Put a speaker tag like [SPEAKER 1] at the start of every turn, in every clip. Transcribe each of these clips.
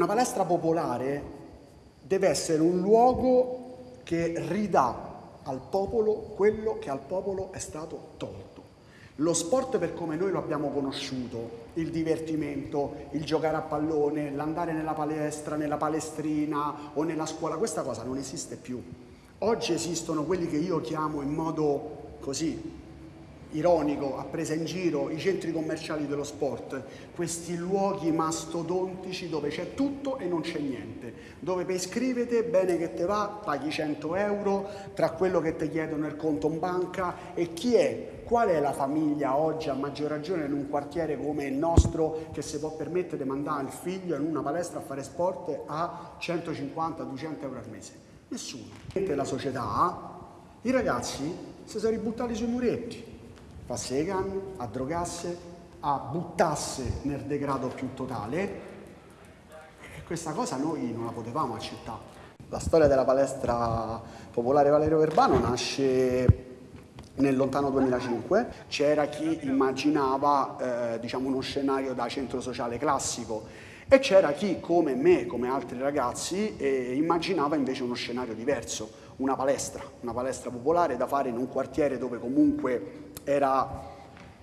[SPEAKER 1] Una palestra popolare deve essere un luogo che ridà al popolo quello che al popolo è stato tolto. Lo sport per come noi lo abbiamo conosciuto, il divertimento, il giocare a pallone, l'andare nella palestra, nella palestrina o nella scuola, questa cosa non esiste più. Oggi esistono quelli che io chiamo in modo così ironico, a presa in giro, i centri commerciali dello sport, questi luoghi mastodontici dove c'è tutto e non c'è niente, dove per iscrivete, bene che te va, paghi 100 euro, tra quello che ti chiedono il conto in banca e chi è, qual è la famiglia oggi a maggior ragione in un quartiere come il nostro che si può permettere di mandare il figlio in una palestra a fare sport a 150-200 euro al mese? Nessuno. La società, i ragazzi si sono ributtati sui muretti, passi le canne, a drogasse, a buttasse nel degrado più totale. E questa cosa noi non la potevamo accettare. La storia della palestra popolare Valerio Verbano nasce nel lontano 2005 c'era chi immaginava eh, diciamo uno scenario da centro sociale classico. E c'era chi come me, come altri ragazzi, eh, immaginava invece uno scenario diverso, una palestra, una palestra popolare da fare in un quartiere dove comunque era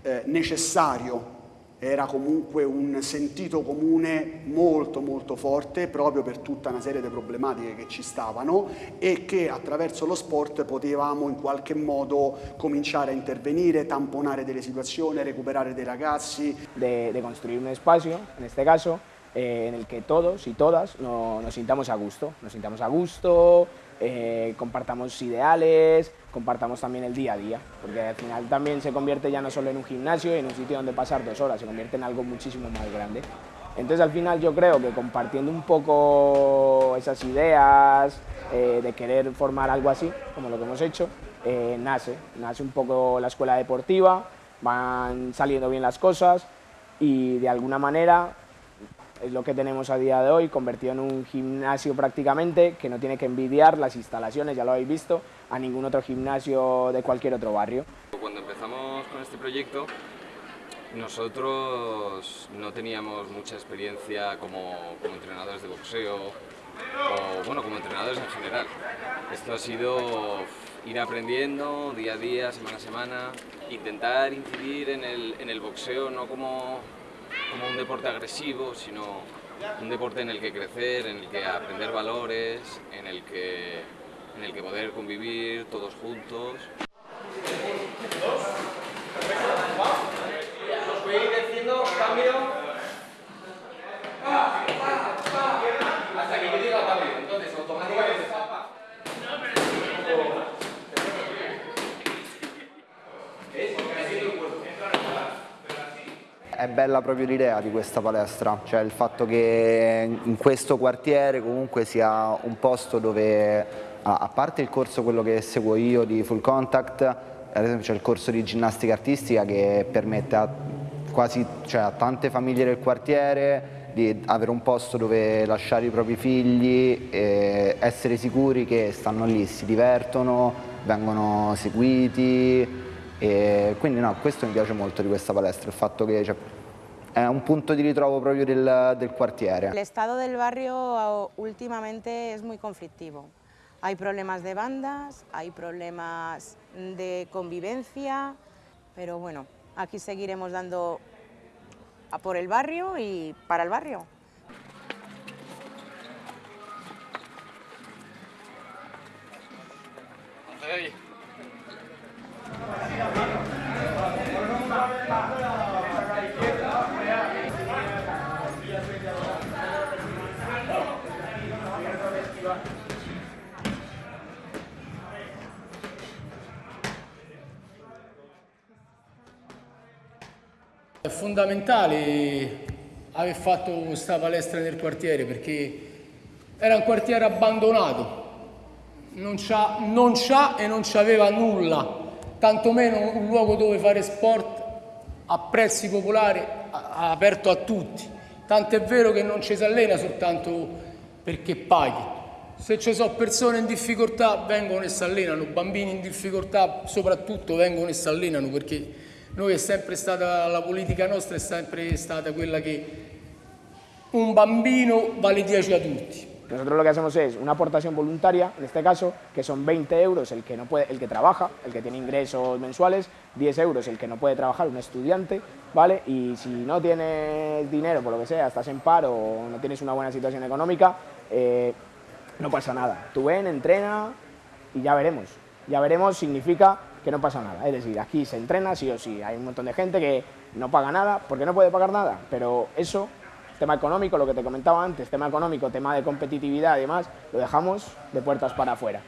[SPEAKER 1] eh, necessario, era comunque un sentito comune molto molto forte proprio per tutta una serie di problematiche che ci stavano e che attraverso lo sport potevamo in qualche modo cominciare a intervenire, tamponare delle situazioni, recuperare dei ragazzi.
[SPEAKER 2] De, de construir un espacio, en este caso, eh, en el que todos y todas no, nos sintamos a gusto, nos sintamos a gusto, eh, compartamos ideales, compartamos también el día a día, porque al final también se convierte ya no solo en un gimnasio y en un sitio donde pasar dos horas, se convierte en algo muchísimo más grande. Entonces al final yo creo que compartiendo un poco esas ideas eh, de querer formar algo así, como lo que hemos hecho, eh, nace, nace un poco la escuela deportiva, van saliendo bien las cosas y de alguna manera es lo que tenemos a día de hoy, convertido en un gimnasio prácticamente, que no tiene que envidiar las instalaciones, ya lo habéis visto, a ningún otro gimnasio de cualquier otro barrio.
[SPEAKER 3] Cuando empezamos con este proyecto, nosotros no teníamos mucha experiencia como, entrenadores de boxeo, o bueno, como entrenadores en general. Esto ha sido ir aprendiendo día a día, semana a semana, intentar incidir en el, en el boxeo no como como un deporte agresivo, sino un deporte en el que crecer, en el que aprender valores, en el que, en el que poder convivir todos juntos.
[SPEAKER 4] È bella proprio l'idea di questa palestra, cioè il fatto che in questo quartiere comunque sia un posto dove, a parte il corso quello che seguo io di full contact, ad esempio c'è il corso di ginnastica artistica che permette a, quasi, cioè a tante famiglie del quartiere di avere un posto dove lasciare i propri figli e essere sicuri che stanno lì, si divertono, vengono seguiti, e quindi no, questo mi piace molto di questa palestra, il fatto che cioè, è un punto di ritrovo proprio del, del quartiere.
[SPEAKER 5] El estado del barrio últimamente es muy conflictivo. Hay problemas de bandas, hay problemas de convivencia, pero bueno, aquí seguiremos dando a por el barrio y para el barrio.
[SPEAKER 6] È fondamentale aver fatto questa palestra nel quartiere perché era un quartiere abbandonato, non c'ha e non c'aveva nulla, tantomeno un luogo dove fare sport a prezzi popolari aperto a tutti. Tant'è vero che non ci si allena soltanto perché paghi. Se ci sono persone in difficoltà vengono e si allenano, bambini in difficoltà soprattutto vengono e si allenano perché noi è sempre stata, la politica nostra è sempre stata quella che un bambino vale 10 adulti.
[SPEAKER 2] Nosotros lo que hacemos es una aportación voluntaria, en este caso, que son 20 euros el que, trabaja, el que tiene ingresos mensuales, 10 euros el que no puede trabajar, un estudiante, ¿vale? Y si no tienes dinero, por lo que sea, estás en paro o no tienes una buena situación económica, eh, no pasa nada. Tú ven, entrena y ya veremos. Ya veremos significa que no pasa nada. Es decir, aquí se entrena sí o sí. Hay un montón de gente que no paga nada porque no puede pagar nada, pero eso tema económico, lo que te comentaba antes, tema económico, tema de competitividad y demás, lo dejamos de puertas para afuera.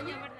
[SPEAKER 7] España.